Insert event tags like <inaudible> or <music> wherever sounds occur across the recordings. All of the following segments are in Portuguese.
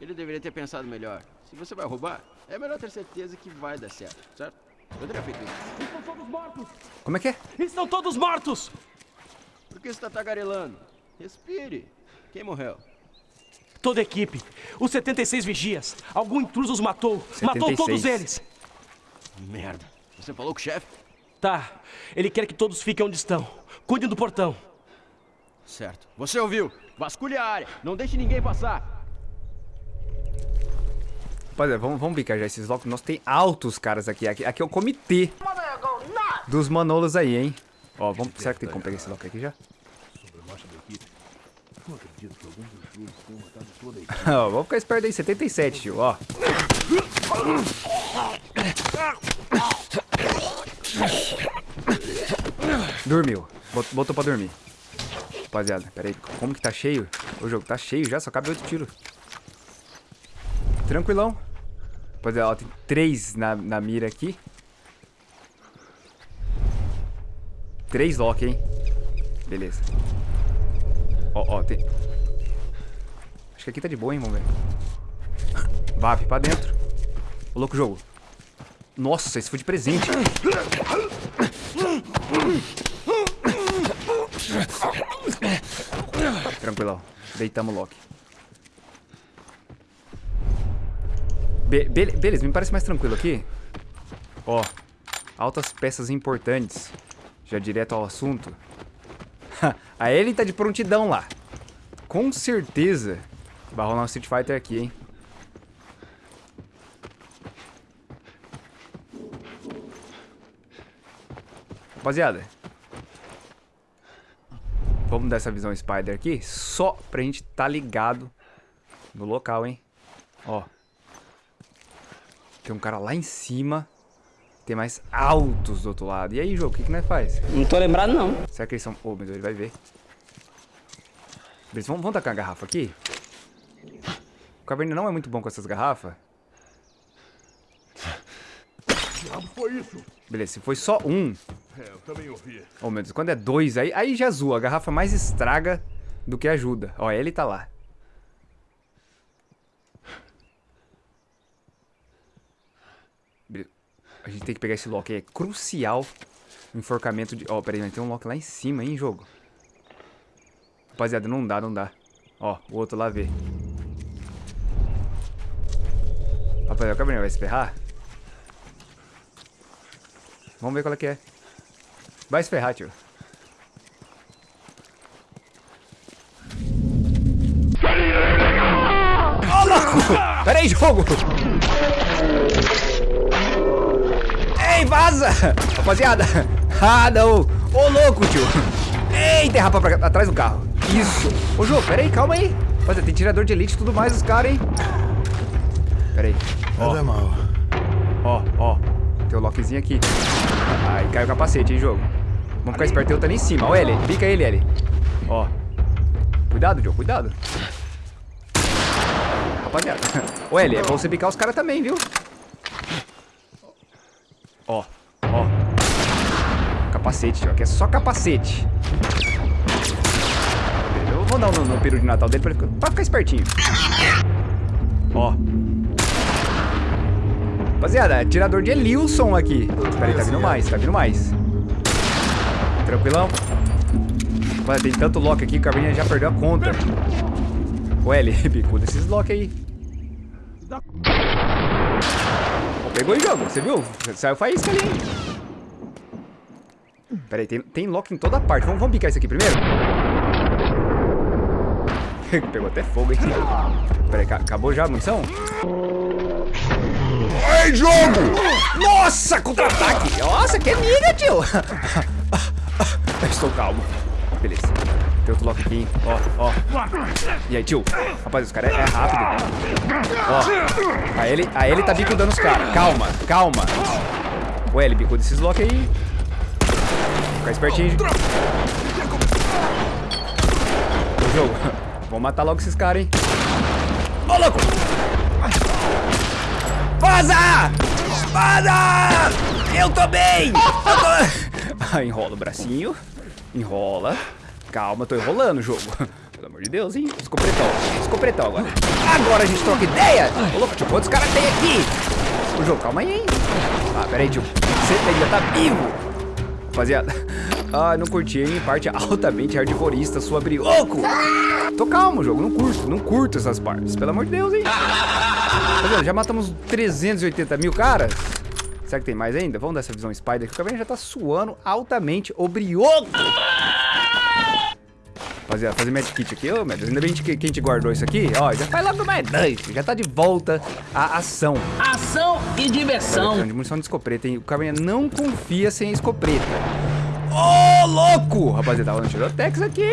Ele deveria ter pensado melhor. Se você vai roubar, é melhor ter certeza que vai dar certo, certo? Eu teria feito isso. Estão todos mortos! Como é que é? Estão todos mortos! Por que você tá tagarelando? Respire. Quem morreu? Toda a equipe. Os 76 vigias. Algum intruso os matou. Matou 76. todos eles. Merda. Você falou com o chefe? Tá. Ele quer que todos fiquem onde estão. Cuidem do portão. Certo. Você ouviu? Vasculhe a área. Não deixe ninguém passar. Rapaziada, vamos, vamos bicar já esses locos. Nós tem altos caras aqui. Aqui, aqui é o comitê dos manolos aí, hein? Ó, vamos, será que tem como pegar esse loco aqui já? Ó, vamos ficar esperto aí, 77, tio, ó. Dormiu. Bot- Botou pra dormir. Rapaziada, pera aí. Como que tá cheio? O jogo tá cheio já, só cabe 8 tiros. Tranquilão. Rapaziada, ó, tem três na, na mira aqui. Três lock, hein? Beleza. Ó, ó, tem... Acho que aqui tá de boa, hein, vamos ver. VAP pra dentro. Ô, louco jogo. Nossa, esse foi de presente. Tranquilão. Deitamos o lock. Be be- beleza, me parece mais tranquilo aqui. Ó, altas peças importantes. Já direto ao assunto. <laughs> A Ellie tá de prontidão lá. Com certeza vai rolar um Street Fighter aqui, hein? Rapaziada. Vamos dar essa visão Spider aqui só pra gente tá ligado no local, hein? Ó. Tem um cara lá em cima. Tem mais altos do outro lado. E aí, jogo, o que, que nós faz? Não tô lembrado, não. Será que eles são... Ô, meu Deus, ele vai ver. Beleza, vamos, vamos tacar a garrafa aqui? O Caverna não é muito bom com essas garrafas. Beleza, se foi só um... É, eu também ouvi. Oh, meu Deus, quando é dois, aí, aí já zoa. A garrafa mais estraga do que ajuda. Ó, ele tá lá. A gente tem que pegar esse lock aí. É crucial o enforcamento de... Ó, peraí, mas tem um lock lá em cima, hein, jogo. Rapaziada, não dá, não dá. Ó, o outro lá vê. Rapaziada, o Cabernet vai se ferrar? Vamos ver qual é que é. Vai se ferrar, tio. Ô, louco! Pera aí, jogo! Ei, vaza! Rapaziada! <laughs> Ah, não! Ô, louco, tio! Ei, derrapa pra atrás do carro. Isso! Ô, jogo, pera aí, calma aí. Rapaziada, tem tirador de elite e tudo mais, os caras, hein? Pera aí. Nada mal. Ó, ó. Tem o lockzinho aqui. Aí cai o capacete, hein, jogo. Vamos ficar esperto, eu tá ali em cima. Ó, L, pica ele, L. Ó. Cuidado, Joe, cuidado. Rapaziada. <laughs> Ô, L, é bom você picar os caras também, viu? Ó, ó. Capacete. Aqui é só capacete. Eu vou dar um no, no peru de Natal dele pra, pra ficar espertinho. Ó. Rapaziada, tirador de Elilson aqui. Peraí, tá vindo mais, tá vindo mais. Tranquilão. Olha, tem tanto lock aqui que o Caverninha já perdeu a conta. Ô, L, <laughs> bicuda esses lock aí. Pegou o jogo, você viu? Saiu faísca ali, hein? Peraí, tem, tem lock em toda parte. Vamos, vamos picar isso aqui primeiro? <laughs> Pegou até fogo, hein? Peraí, ca- acabou já a munição? Ei, jogo! Nossa, contra-ataque! Nossa, que mira, tio! <laughs> Eu estou calmo. Beleza. Tem outro lock aqui, hein? Ó, ó. E aí, tio? Rapaz, os caras é, é rápido. Ó. A ele, a ele tá bicudando os caras. Calma, calma. O L bicuda esses lock aí. Ficar espertinho. O jogo. <laughs> Vamos matar logo esses caras, hein? Ô, louco! Vaza! Vaza! Eu tô bem! Eu tô... <laughs> Ah, enrola o bracinho. Enrola. Calma, tô enrolando o jogo. <laughs> Pelo amor de Deus, hein? Escopretão. Escopretão agora. Agora a gente troca ideia. Ô, louco, tio, quantos caras tem aqui? Ô, jogo, calma aí, hein? Ah, pera aí, tio. Você ainda tá vivo. Rapaziada. <laughs> Ah, não curti, hein? Parte altamente hardcoreista, sua brioco. Tô calmo, jogo. Não curto. Não curto essas partes. Pelo amor de Deus, hein? Rapaziada, já matamos 380 mil caras. Será que tem mais ainda? Vamos dar essa visão Spider, que o cabelo já tá suando altamente o brioco. Rapaziada, fazer match kit aqui. Ô, meu Deus, ainda bem que, que a gente guardou isso aqui. Ó, já faz logo mais dois. Já tá de volta a ação. Ação e diversão. De munição de escopeta, hein? O Caverninha não confia sem escopeta. Ô, louco! Rapaziada, tava no Tirotex aqui, hein?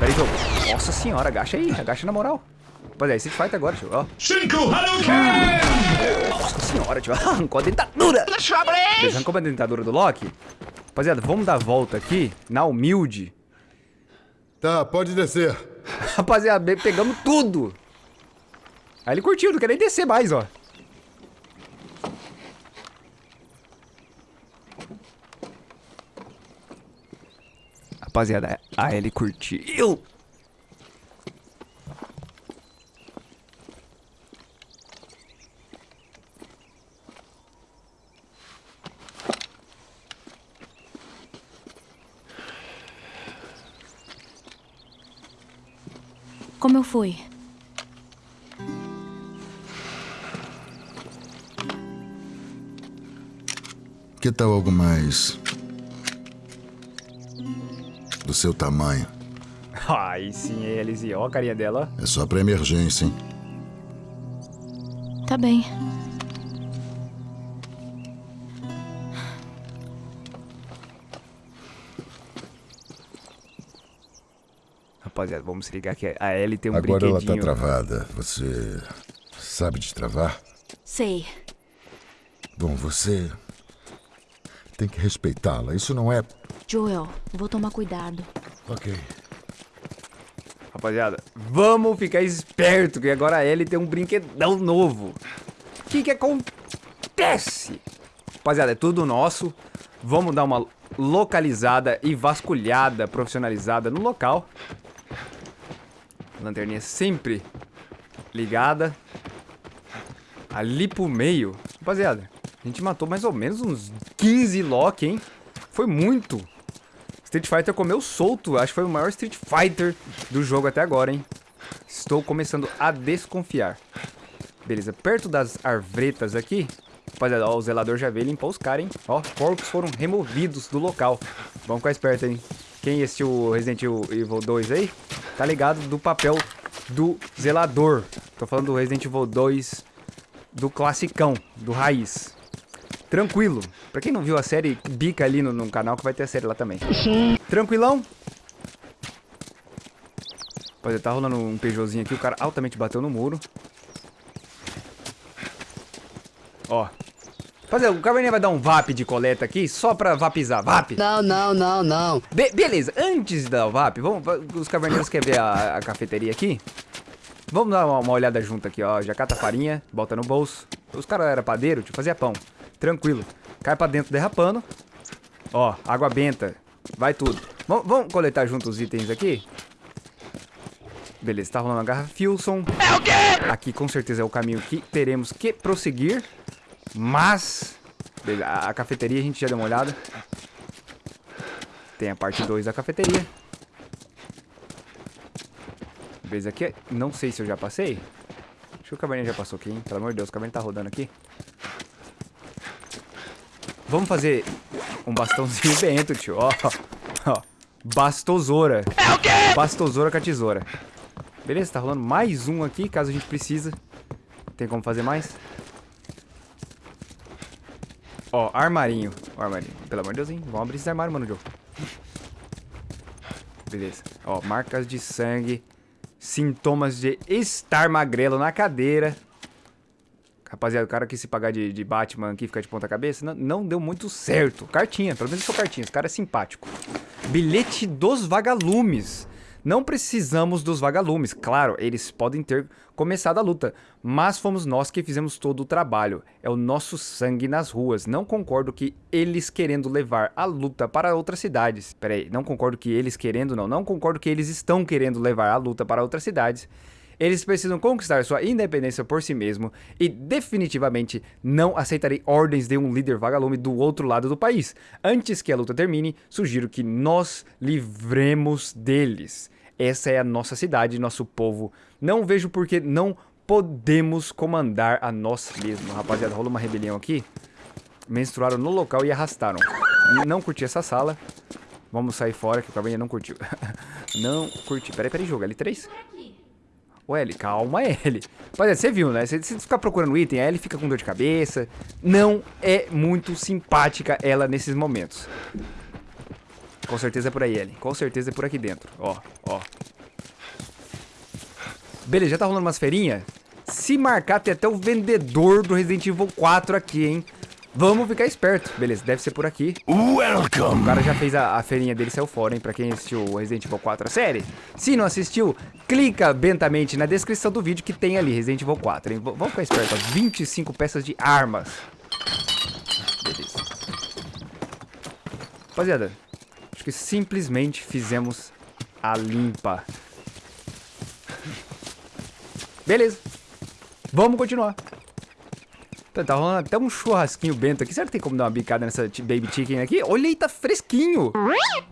Pera aí, jogo. Nossa senhora, agacha aí. Agacha na moral. Rapaziada, esse fight agora, tio. Ó. Cinco Hadouken! Nossa senhora, tio. Arrancou a dentadura. Beleza, arrancou a dentadura do Loki. Rapaziada, vamos dar a volta aqui, na humilde. Tá, pode descer. <laughs> Rapaziada, pegamos tudo. Aí ele curtiu, não quer nem descer mais, ó. Rapaziada, a Ellie curtiu. Fui? Que tal algo mais. do seu tamanho? <laughs> Ai, sim, Elise. Ó a carinha dela. É só pra emergência, hein? Tá bem. Rapaziada, vamos se ligar que a Ellie tem um Agora ela tá travada. Você. sabe destravar? Sei. Bom, você. tem que respeitá-la. Isso não é. Joel, vou tomar cuidado. Ok. Rapaziada, vamos ficar esperto que agora a Ellie tem um brinquedão novo. O que que acontece? Rapaziada, é tudo nosso. Vamos dar uma localizada e vasculhada, profissionalizada no local. Lanterninha sempre ligada. Ali pro meio. Rapaziada, a gente matou mais ou menos uns 15 Loki, hein? Foi muito. Street Fighter comeu solto. Acho que foi o maior Street Fighter do jogo até agora, hein? Estou começando a desconfiar. Beleza, perto das arvretas aqui. Rapaziada, ó, o zelador já veio limpou os caras, hein? Ó, corpos foram removidos do local. Vamos ficar esperto, hein? Quem assistiu o Resident Evil 2 aí, tá ligado do papel do zelador. Tô falando do Resident Evil 2 do classicão, do raiz. Tranquilo. Pra quem não viu a série, bica ali no, no canal que vai ter a série lá também. Tranquilão? Rapaziada, tá rolando um Peugeotzinho aqui, o cara altamente bateu no muro. Ó. Rapaziada, o Caverninha vai dar um VAP de coleta aqui, só pra vapizar. VAP! Não, não, não, não. Be- beleza, antes de dar o VAP, vamos, va- os caverneiros querem ver a, a cafeteria aqui? Vamos dar uma, uma olhada junto aqui, ó. Já cata a farinha, bota no bolso. Os caras eram padeiro, tipo, fazia pão. Tranquilo. Cai pra dentro derrapando. Ó, água benta. Vai tudo. Vam- vamos coletar junto os itens aqui? Beleza, tá rolando a garra Filson. É o quê? Aqui com certeza é o caminho que teremos que prosseguir. Mas... A cafeteria a gente já deu uma olhada. Tem a parte 2 da cafeteria. Beleza, aqui é- não sei se eu já passei. Acho que o caverninha já passou aqui, hein? Pelo amor de Deus, o caverninha tá rodando aqui. Vamos fazer um bastãozinho bento, tio. Ó, ó. Bastosoura. É o quê? Bastosoura com a tesoura. Beleza, tá rolando mais um aqui, caso a gente precisa. Tem como fazer mais? Ó, armarinho. Ó, armarinho. Pelo amor de Deus, hein? Vamos abrir esse armário, mano, Joe. Beleza. Ó, marcas de sangue. Sintomas de estar magrelo na cadeira. Rapaziada, o cara que se pagar de, de Batman aqui, ficar de ponta cabeça, não, não deu muito certo. Cartinha, pelo menos foi cartinha. Esse cara é simpático. Bilhete dos vagalumes. Não precisamos dos vagalumes, claro, eles podem ter começado a luta, mas fomos nós que fizemos todo o trabalho. É o nosso sangue nas ruas. Não concordo que eles querendo levar a luta para outras cidades. Pera aí, não concordo que eles querendo, não. Não concordo que eles estão querendo levar a luta para outras cidades. Eles precisam conquistar sua independência por si mesmo e definitivamente não aceitarei ordens de um líder vagalume do outro lado do país. Antes que a luta termine, sugiro que nós livremos deles. Essa é a nossa cidade, nosso povo. Não vejo por que não podemos comandar a nós mesmos. Rapaziada, rolou uma rebelião aqui. Menstruaram no local e arrastaram. Não curti essa sala. Vamos sair fora que o Cabanha não curtiu. <laughs> não curti. Peraí, peraí, jogo. L3? Ô, Ellie, calma, Ellie. Rapaziada, você viu, né? Se você ficar procurando item, a Ellie fica com dor de cabeça. Não é muito simpática ela nesses momentos. Com certeza é por aí, Ellie. Com certeza é por aqui dentro. Ó, ó. Beleza, já tá rolando umas feirinhas? Se marcar, tem até o vendedor do Resident Evil 4 aqui, hein? Vamos ficar esperto. Beleza, deve ser por aqui. Welcome. O cara já fez a, a feirinha dele, saiu fora, hein? Pra quem assistiu o Resident Evil 4 a série. Se não assistiu, clica bentamente na descrição do vídeo que tem ali, Resident Evil 4, hein? V vamos ficar esperto, ó. 25 peças de armas. Beleza. Rapaziada, que simplesmente fizemos a limpa. Beleza. Vamos continuar. Tá, tá rolando até um churrasquinho bento aqui. Será que tem como dar uma bicada nessa baby chicken aqui? Olha aí, tá fresquinho.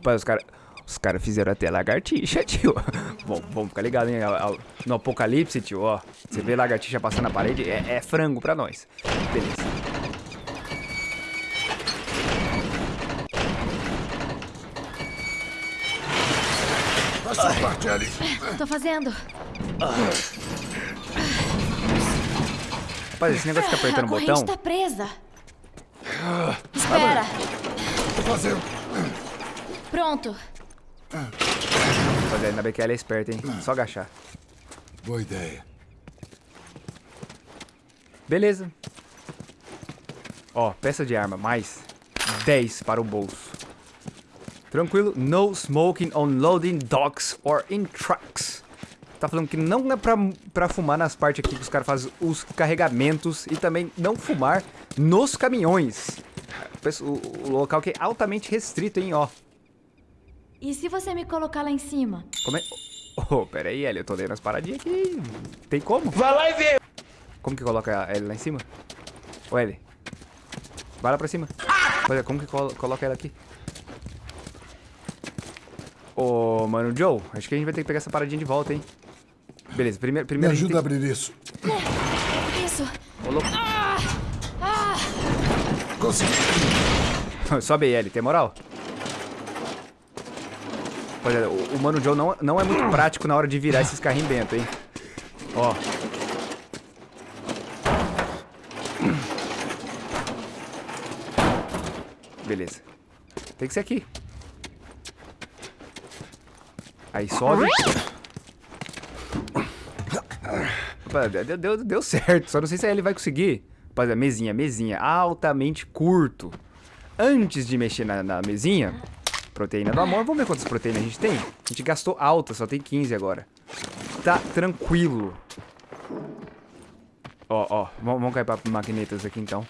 Pai, os caras... Os caras fizeram até lagartixa, <laughs> tio. Bom, vamos ficar ligado, hein? No apocalipse, tio, ó. Você vê lagartixa passando na parede, é, é frango pra nós. Beleza. Parte, Ellie. Tô fazendo. Rapaz, esse negócio de ficar apertando a o corrente botão... tá presa. Espera. Tô fazendo. Pronto. Rapaziada, ainda bem que ela é esperta, hein? Só agachar. Boa ideia. Beleza. Ó, peça de arma, mais 10 para o bolso. Tranquilo, no smoking on loading docks or in trucks. Tá falando que não é pra, pra fumar nas partes aqui que os caras fazem os carregamentos e também não fumar nos caminhões. O, o- local que é altamente restrito, hein, ó. E se você me colocar lá em cima? Como é... Oh, pera aí, Ellie, eu tô lendo as paradinhas aqui. Tem como? Vai lá e vê. Como que coloca a Ellie lá em cima? Ô, Ellie. Vai lá pra cima. Olha, como que colo- coloca ela aqui? Ô, mano, Joe, acho que a gente vai ter que pegar essa paradinha de volta, hein? Beleza, primeiro... Me primeiro a gente ajuda a abrir isso. Isso. Ô, louco. Consegui. <laughs> Sobe aí, Ellie, tem moral? Olha, o, o Mano Joe não, não é muito prático na hora de virar esses carrinhos bento, hein? Ó. Beleza. Tem que ser aqui. Aí sobe. Opa, Deu, deu, deu certo, só não sei se ele vai conseguir. Rapaziada, mesinha, mesinha, altamente curto. Antes de mexer na, na mesinha, proteína do amor, vamos ver quantas proteínas a gente tem? A gente gastou alta, só tem 15 agora. Tá tranquilo. Ó, ó, vamos, cair pra maquinetas aqui então.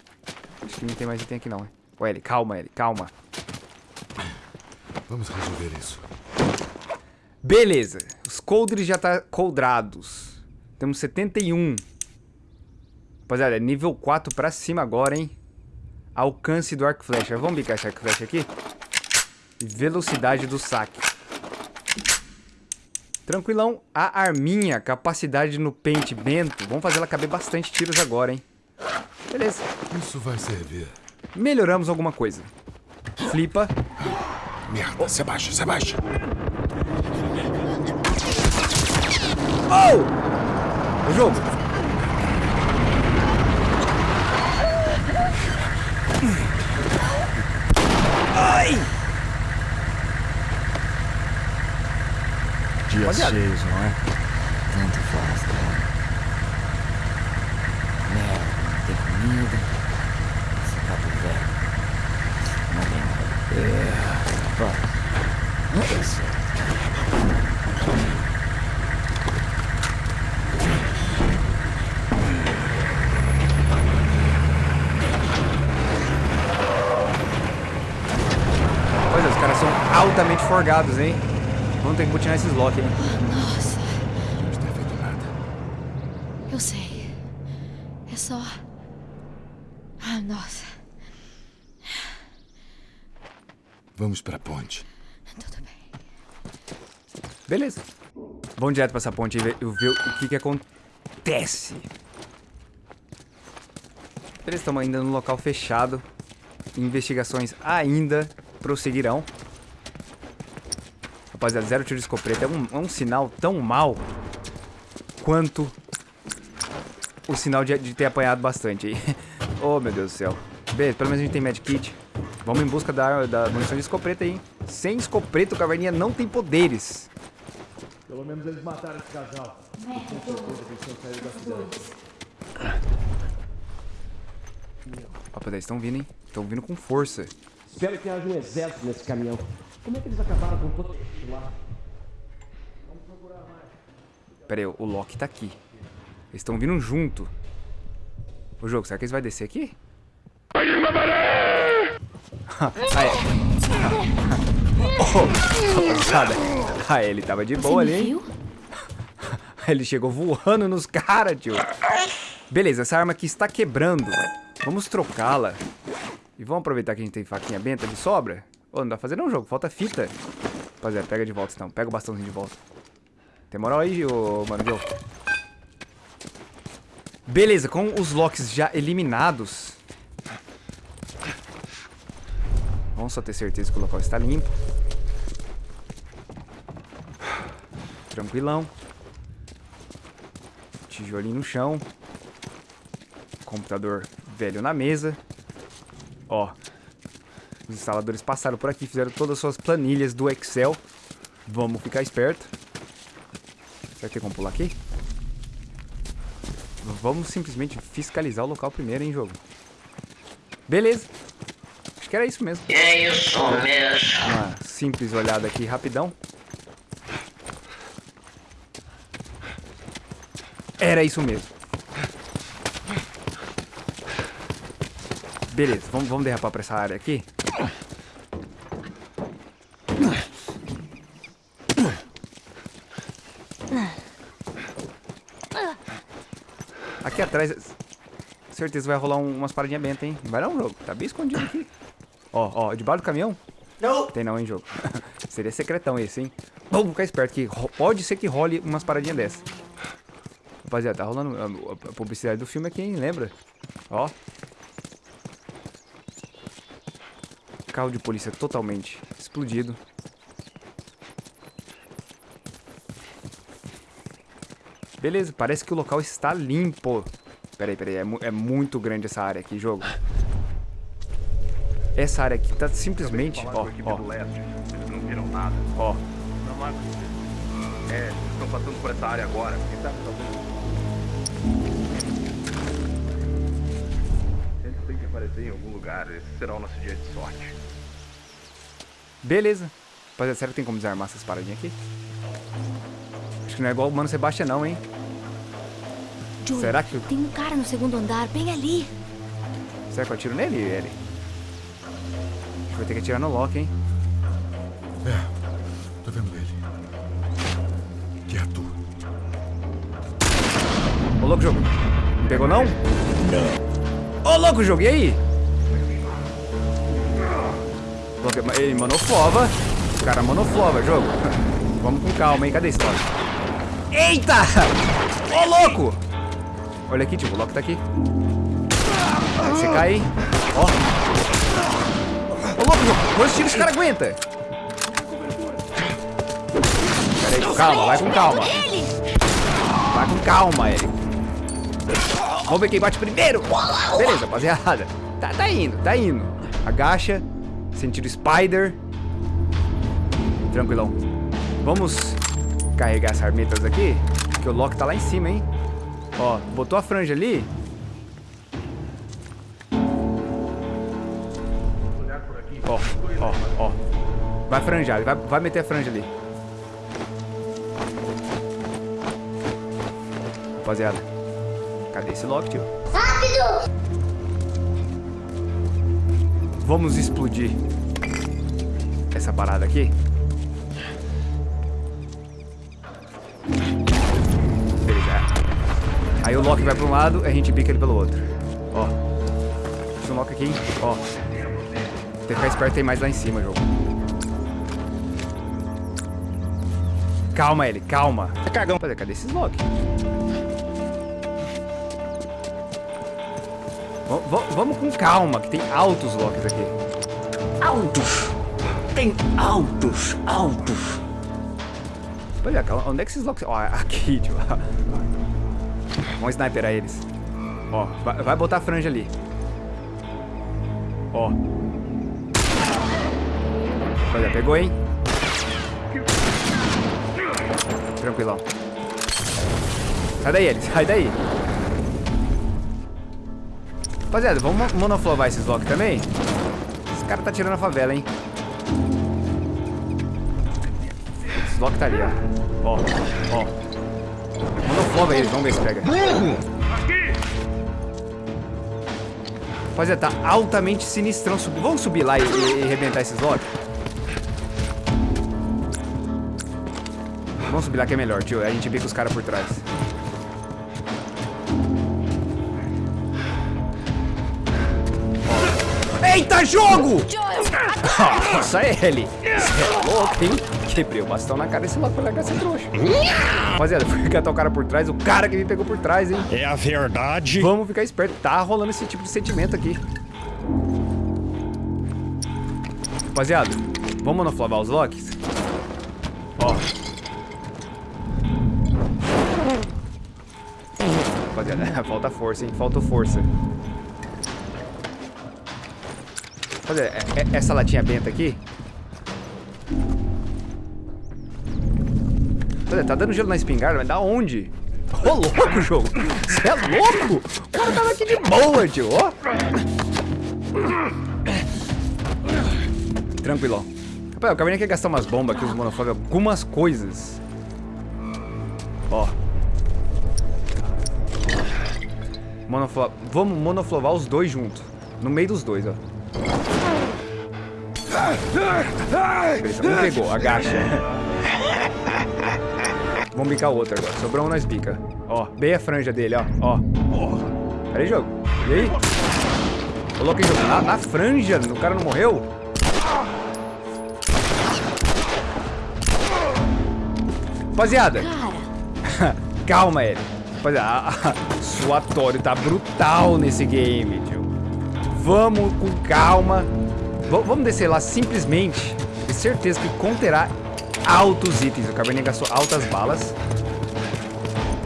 Acho que não tem mais item aqui não, hein? Ô, Eli, calma, Eli, calma. Vamos resolver isso. Beleza, os coldres já tá coldrados. Temos 71. Rapaziada, é nível 4 pra cima agora, hein? Alcance do arco flecha. Vamos bicar esse arco flecha aqui? E velocidade do saque. Tranquilão. A arminha, capacidade no pente bento. Vamos fazer ela caber bastante tiros agora, hein? Beleza. Isso vai servir. Melhoramos alguma coisa. Flipa. Merda, se abaixa, se abaixa. O jogo. Dias Rapaziada. cheios, não é? Tanto faz, cara. Merda, não tem comida. Esse cabo velho. Não tem nada. É. Vai. Não tem certo. Forgados, hein? Vamos ter que botinar esses hein? Nossa, Não está feito nada. eu sei. É só. Ah, nossa. Vamos para a ponte. Tudo bem. Beleza. Vamos direto pra essa ponte e ver, ver o que que acontece. Estamos ainda no local fechado. Investigações ainda prosseguirão. Rapaziada, zero tiro de escopeta é um, é um sinal tão mal quanto o sinal de, de ter apanhado bastante aí. <laughs> oh, meu Deus do céu. Beleza, pelo menos a gente tem medkit. Vamos em busca da, da munição de escopeta aí. Sem escopeta, o Caverninha não tem poderes. Pelo menos eles mataram esse casal. Rapaziada, eles estão vindo, hein? Estão vindo com força. Espero que haja um exército nesse caminhão. Como é que eles acabaram com todo esse lá? Pera aí, o Loki tá aqui. Eles estão vindo junto. O jogo, será que eles vão descer aqui? ah, é. oh. Ah, ele tava de boa ali, hein? Ele chegou voando nos caras, tio. Beleza, essa arma aqui está quebrando. Vamos trocá-la. E vamos aproveitar que a gente tem faquinha benta de sobra. Ô, não dá pra fazer não, jogo. Falta fita. Rapaziada, pega de volta então. Pega o bastãozinho de volta. Tem moral aí, ô, mano? Beleza, com os locks já eliminados. Vamos só ter certeza que o local está limpo. Tranquilão. Tijolinho no chão. Computador velho na mesa. Ó. Os instaladores passaram por aqui, fizeram todas as suas planilhas do Excel. Vamos ficar esperto. Será que tem como pular aqui? Vamos simplesmente fiscalizar o local primeiro, hein, jogo. Beleza. Acho que era isso mesmo. É isso mesmo. Uma simples olhada aqui, rapidão. Era isso mesmo. Beleza, vamos, vamos derrapar pra essa área aqui. Aqui atrás, certeza vai rolar um- umas paradinhas bentas, hein? Vai não, jogo. Tá bem escondido aqui. Ó, ó, debaixo do caminhão? Não. Tem não, hein, jogo. <laughs> Seria secretão esse, hein? Vamos ficar esperto que pode ser que role umas paradinhas dessas. Rapaziada, tá rolando a, a- a publicidade do filme aqui, hein? Lembra? Ó. Carro de polícia totalmente explodido. Beleza, parece que o local está limpo. Peraí, peraí, é, mu- é muito grande essa área aqui, jogo. Essa área aqui tá simplesmente... Ó, ó. Eles não viram nada. ó. Não há... É, estão passando por essa área agora. Quem sabe talvez... Eles têm que aparecer em algum lugar. Esse será o nosso dia de sorte. Beleza. Rapaziada, será que tem como desarmar essas paradinhas aqui? Acho que não é igual o Mano Sebastião não, hein? Joey, Será que- Tem um cara no segundo andar, bem ali. Será que eu atiro nele, gente vai ter que atirar no Loki, hein? É, tô vendo ele. Quieto. Ô, louco, jogo. Não pegou, não? Não. Ô, louco, jogo, e aí? Ele monoflova. O cara monoflova, jogo. <laughs> Vamos com calma, hein? Cadê esse Loki? Eita! Ô, louco! Olha aqui, tipo, o Loki tá aqui. Vai você cai? Ó. Ô, louco, jogo. Quantos tiros esse cara aguenta? Pera aí, calma, vai com calma. Vai com calma, Eric. Vamos ver quem bate primeiro. Beleza, rapaziada. Tá, tá indo, tá indo. Agacha. Sentido Spider. Tranquilão. Vamos carregar essas armetas aqui. Que o Loki tá lá em cima, hein? Ó, botou a franja ali. Ó, ó, ó. Vai franjar, vai, vai meter a franja ali. Rapaziada. Cadê esse Loki, tio? Rápido! Vamos explodir essa parada aqui. Beleza. Aí o Loki vai para um lado e a gente bica ele pelo outro. Ó. Deixa um Loki aqui. Ó. Tem que ficar esperto, tem mais lá em cima, jogo. Calma ele, calma. Tá cagão. Cadê esses Loki? Vamos com calma, que tem altos Locks aqui. Altos. Tem altos, altos. Olha, calma, onde é que esses Locks... Ó, aqui, <laughs> tio. Vamos sniperar eles. Ó, vai, vai botar a franja ali. Ó. Olha, pegou, hein? Tranquilão. Sai daí, eles. Sai daí. Rapaziada, vamos mo- monoflovar esses Loki também? Esse cara tá tirando a favela, hein? Esse Loki tá ali, ó. Ó, ó. Monoflova eles, vamos ver se pega. Rapaziada, tá altamente sinistrão. Vamos subir lá e, e, e arrebentar esses Loki? Vamos subir lá que é melhor, tio. A gente bica os caras por trás. Eita, jogo! <laughs> Nossa, é ele. Você é louco, hein? Quebrei o bastão na cara desse louco pra largar esse trouxa. Rapaziada, fui catar o cara por trás, o cara que me pegou por trás, hein? É a verdade. Vamos ficar esperto. Tá rolando esse tipo de sentimento aqui. Rapaziada, vamos monoflavar os locks? Ó. Rapaziada, <laughs> falta força, hein? Falta força. Rapaziada, é- é- essa latinha benta aqui... Rapaziada, tá dando gelo na espingarda, mas da onde? Ô, louco, jogo! Você é louco? O cara tava aqui de boa, tio, ó. Tranquilão. Rapaz, o Caverninha quer gastar umas bombas aqui, os monoflog, algumas coisas. Ó. Monoflo... Vamos monoflovar os dois juntos. No meio dos dois, ó. Beleza, um pegou, agacha. <laughs> Vamos bicar o outro agora. Sobrou um, nós bica. Ó, bem a franja dele, ó. Ó. Pera aí, jogo. E aí? Coloquei jogo na, na franja. O cara não morreu? Rapaziada, <laughs> calma, ele. Rapaziada, a- a- suatório tá brutal nesse game, tio. Vamos com calma. V- vamos descer lá simplesmente. Tenho certeza que conterá altos itens. O Cabernet gastou altas balas.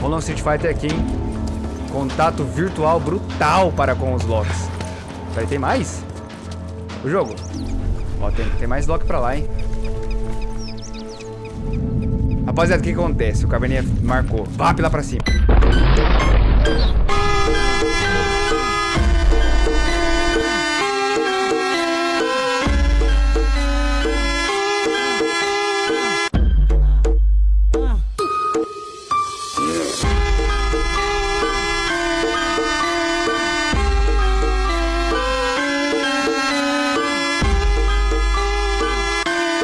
Rolando Street Fighter aqui, hein? Contato virtual brutal para com os locks. Peraí, tem mais? O jogo? Ó, tem, tem mais lock pra lá, hein? Rapaziada, o que acontece? O Cabernet marcou. Vap lá pra cima.